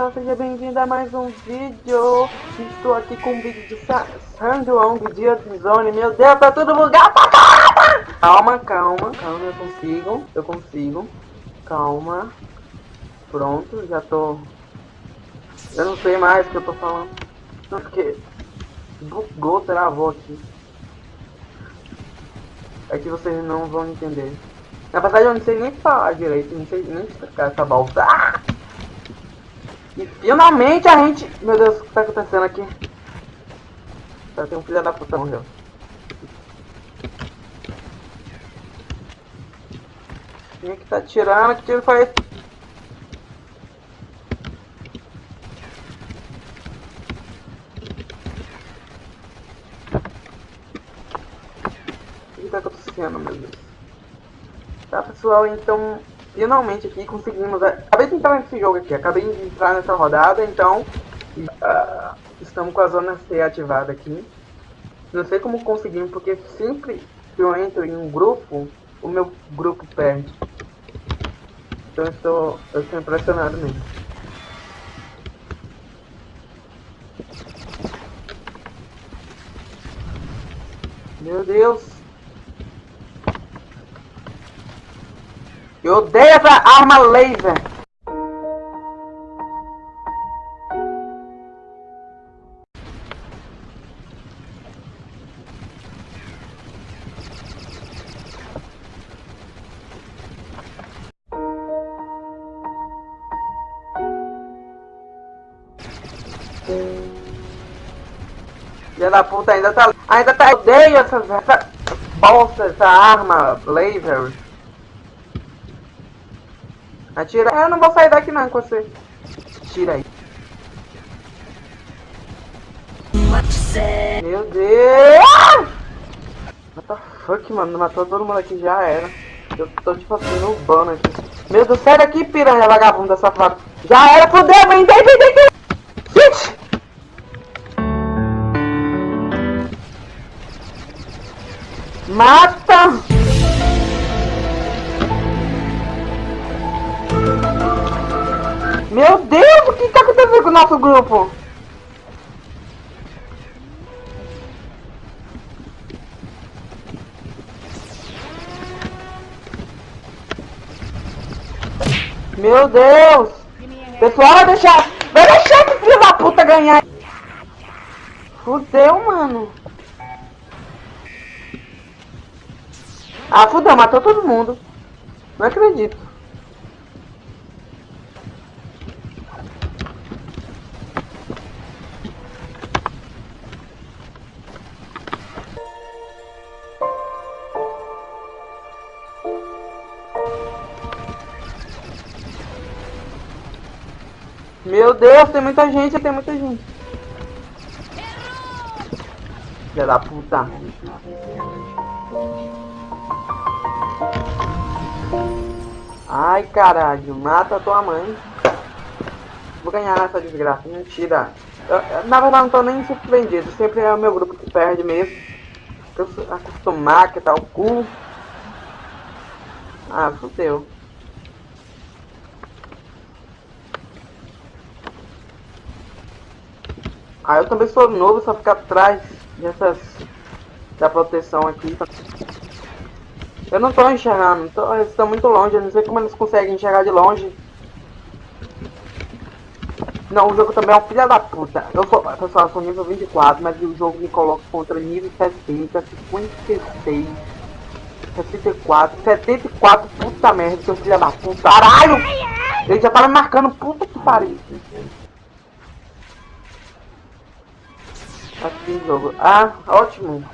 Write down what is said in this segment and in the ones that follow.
então seja bem-vindo a mais um vídeo. Estou aqui com um vídeo de Sandwong Dia de Zone. Meu Deus, tá tudo bugado pra caramba! Calma, calma, calma, eu consigo, eu consigo. Calma. Pronto, já tô... Eu não sei mais o que eu tô falando. Porque bugou, travou aqui. É que vocês não vão entender. Na verdade eu não sei nem falar direito, não sei nem explicar essa balsa. Ah! E finalmente a gente... Meu Deus, o que tá acontecendo aqui? Tá, tem um filho da puta morreu. Quem é que tá tirando? Que tiro foi esse? O que tá acontecendo, meu Deus? Tá, pessoal, então finalmente aqui conseguimos. Acabei de entrar nesse jogo aqui, acabei de entrar nessa rodada, então uh, estamos com a zona C ativada aqui. Não sei como conseguimos, porque sempre que eu entro em um grupo, o meu grupo perde. Então eu estou, eu estou impressionado mesmo. Meu Deus! Eu odeio essa arma laser. Filha da puta ainda tá. Ainda tá. Eu odeio essa, essa bolsa, essa arma laser. Atira. Eu não vou sair daqui não com você. Tira aí. Meu Deus! What the fuck, mano? Matou todo mundo aqui, já era. Eu tô tipo assim no aqui. Meu Deus, sai daqui, piranha vagabunda safado. Já era, fudeu, vem, vem, vem, vem. Gente! Mata! Nosso grupo? Meu Deus! Pessoal, vai deixar... Vai deixar esse filho da puta ganhar! Fudeu, mano! Ah, fudeu, matou todo mundo. Não acredito. Meu Deus, tem muita gente, tem muita gente. Filha da puta. Ai, caralho. Mata tua mãe. Vou ganhar nessa desgraça. Mentira. Eu, na verdade, não tô nem surpreendido. Sempre é o meu grupo que perde mesmo. Eu acostumar que tá o cu. Ah, fudeu. Ah, eu também sou novo, só ficar atrás dessas da proteção aqui. Eu não tô enxergando, tô, eles estão muito longe, eu não sei como eles conseguem enxergar de longe. Não, o jogo também é um filho da puta. Eu sou, pessoal, eu sou nível 24, mas o jogo me coloca contra nível 60, 56, 64, 74, puta merda, seu filho da puta. Caralho! Ele já tava me marcando, puta que pariu. Aqui jogo. Ah, ótimo.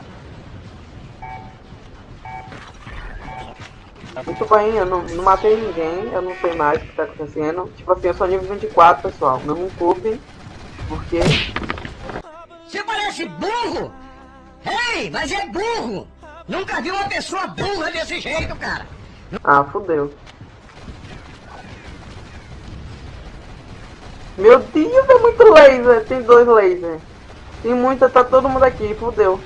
Muito bem, eu não, não, matei ninguém, eu não sei mais o que tá acontecendo. Tipo assim, eu sou nível 24, pessoal. Não me culpem, porque... Você parece burro! Ei, mas é burro! Nunca vi uma pessoa burra desse jeito, cara! Ah, fudeu. Meu Deus, é muito laser. Tem dois lasers. Tem muita, tá todo mundo aqui, fudeu.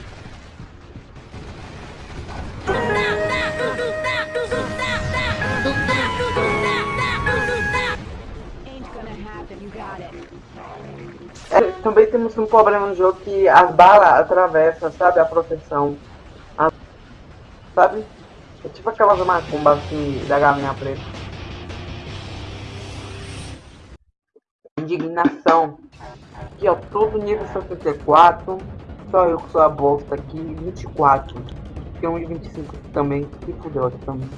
também temos um problema no jogo que as balas atravessam, sabe, a proteção. A, sabe? É tipo aquelas macumbas assim da galinha preta. Indignação. Aqui ó, todo nível 64. Só eu que sou a bosta aqui, 24. Tem um de 25 também, que fudeu aqui também.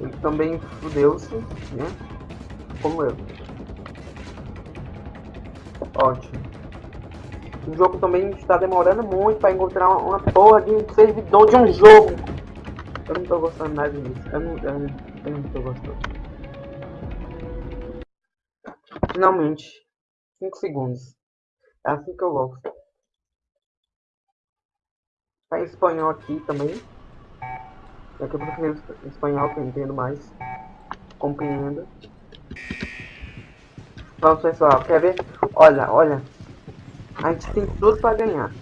Ele também fudeu-se, né? Como eu. Ótimo. O jogo também está demorando muito para encontrar uma porra de servidor de um jogo. Eu não tô gostando nada disso. Eu não, eu não, eu não tô gostando. Finalmente. 5 segundos. É assim que eu gosto. Tá em espanhol aqui também. É que eu prefiro espanhol que eu entendo mais. Compreendo. Vamos pessoal, quer ver? Olha, olha. A gente tem tudo pra ganhar.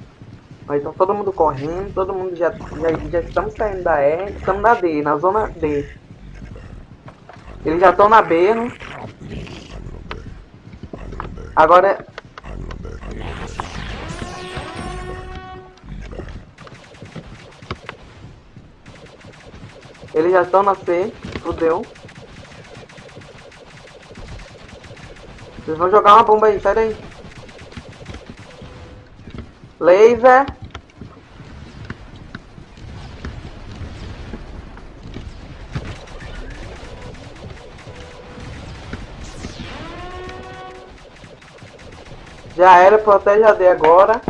Mas tá todo mundo correndo, todo mundo já, já, já estamos saindo da E, estamos na D, na zona D. Eles já estão na B, né? Agora... Eles já estão na C, fudeu. Vocês vão jogar uma bomba aí, sai daí. Laser. Já era, protege a D agora.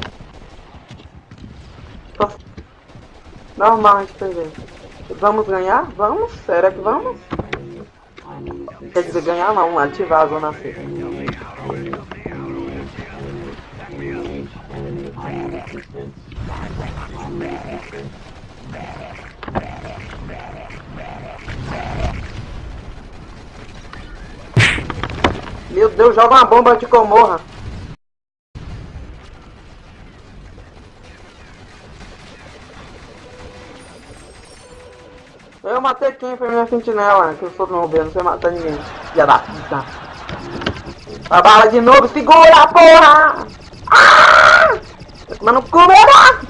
Normal a gente. Vamos ganhar? Vamos? Será que vamos? Quer dizer, ganhar não, ativar a zona C. Meu Deus, joga uma bomba de comorra. Matei quem foi minha sentinela, que eu sou não não sei matar ninguém. Já dá puta. A bala de novo, segura porra! Ah! Mas não comerá!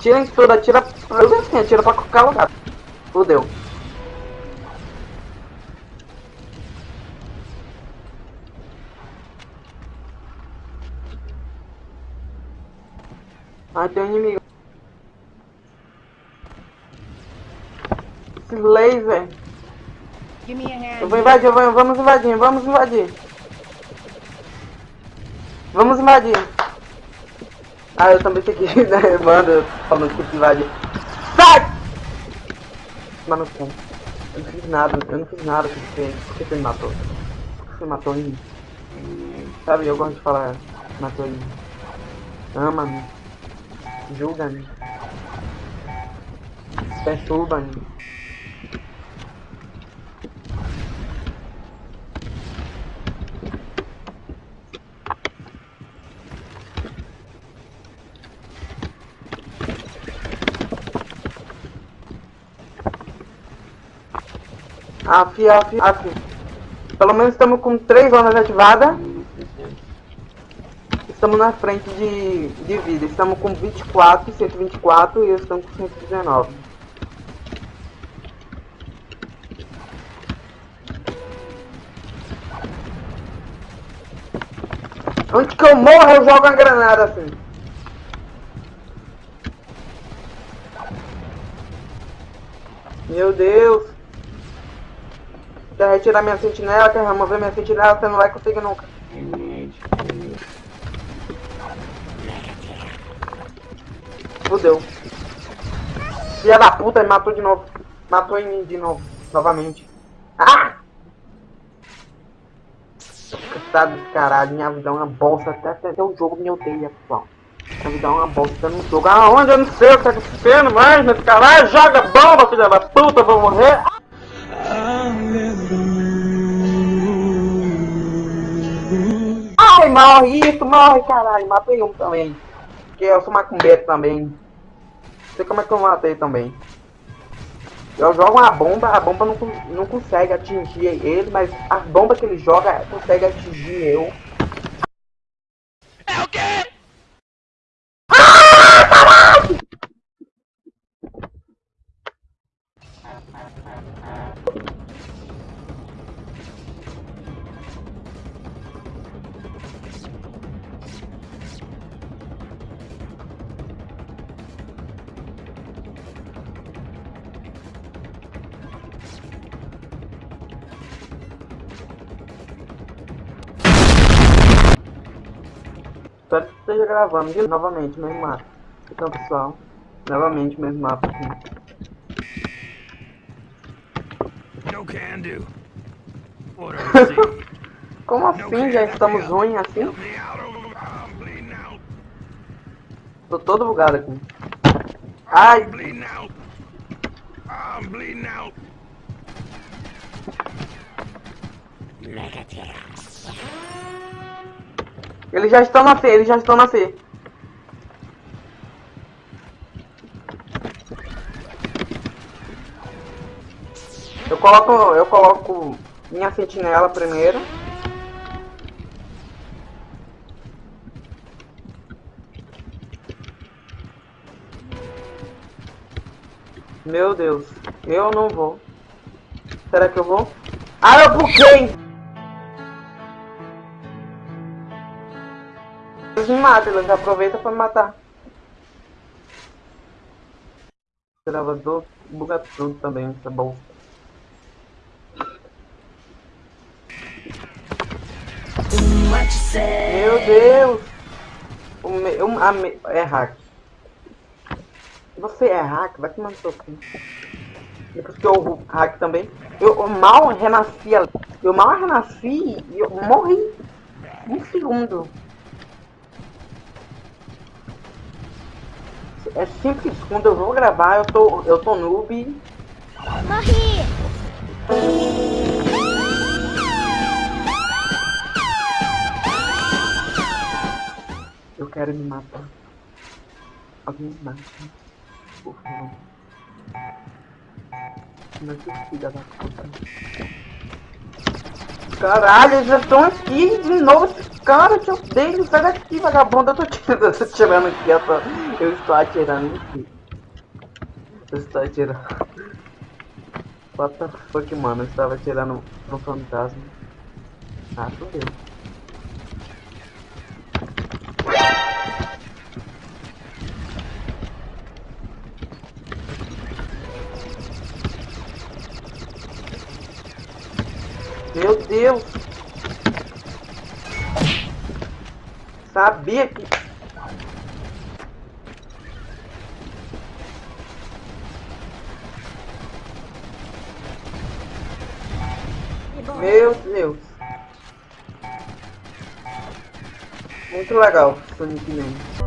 Tira em tudo, atira. Eu assim, atira pra qualquer lugar. Fudeu. Ai, tem um inimigo. Esse laser. Eu vou invadir, vou, vamos invadir, vamos invadir. Vamos invadir. Ah, eu também tenho que né? Mano, falando que invadir. Sai! Mano, eu não fiz nada, eu não fiz nada com você. Por que você me matou? Por que você matou em mim? Sabe, eu gosto de falar, matou em mim. Ama-me. Julga-me. Perturba-me. Af, af, af. Pelo menos estamos com três zonas ativadas. Estamos na frente de, de vida. Estamos com 24, 124 e estamos com 119. Onde que eu morro, eu jogo uma granada assim. Meu Deus. Quer retirar minha sentinela, quer remover minha sentinela, você não vai conseguir nunca. Fudeu. Filha da puta, ele matou de novo. Matou em mim de novo. Novamente. Ah! Cansado desse caralho. Minha vida é uma bosta. Até, até o jogo me odeia, pessoal. Minha vida é uma bosta no jogo. Aonde? Eu não sei o que tá acontecendo mais nesse caralho. Joga bomba, filha da puta. Vou morrer. Ai, morre isso, morre, caralho. Matei um também. Porque eu sou macumbeiro também. Não sei como é que eu matei também. Eu jogo uma bomba, a bomba não, não consegue atingir ele, mas a bomba que ele joga consegue atingir eu. Espero que esteja gravando de novamente mesmo mapa. Então pessoal, novamente mesmo mapa aqui. No can do. Como assim? Já estamos ruins assim? Tô todo bugado aqui. Ai, Bleeding eles já estão na C, eles já estão na C. Eu coloco, eu coloco minha sentinela primeiro. Meu Deus, eu não vou. Será que eu vou? Ah, eu buguei! Eles me matam, eles aproveitam pra me matar. Gravador buga tudo também, essa bolsa. Meu Deus! O meu, a me, é hack. Você é hack? Vai tomar no seu cu. Depois que eu hack também. Eu, eu mal renasci. Eu mal renasci e eu morri. Um segundo. É simples, quando eu vou gravar, eu tô, eu tô noob. Morri! Eu quero me matar. Alguém me mata. Por favor. Meu Deus, filha da puta. Caralho, eles já estão aqui de novo. Esses caras, eu odeio. Sai daqui, vagabundo. Eu tô tirando, eu tô tirando aqui. Eu, tô, eu estou atirando aqui. Eu estou atirando. What the fuck, mano? Eu estava atirando no fantasma. Ah, fodeu. Deus! Sabia que... Meu Deus! Muito legal, Sonic Man.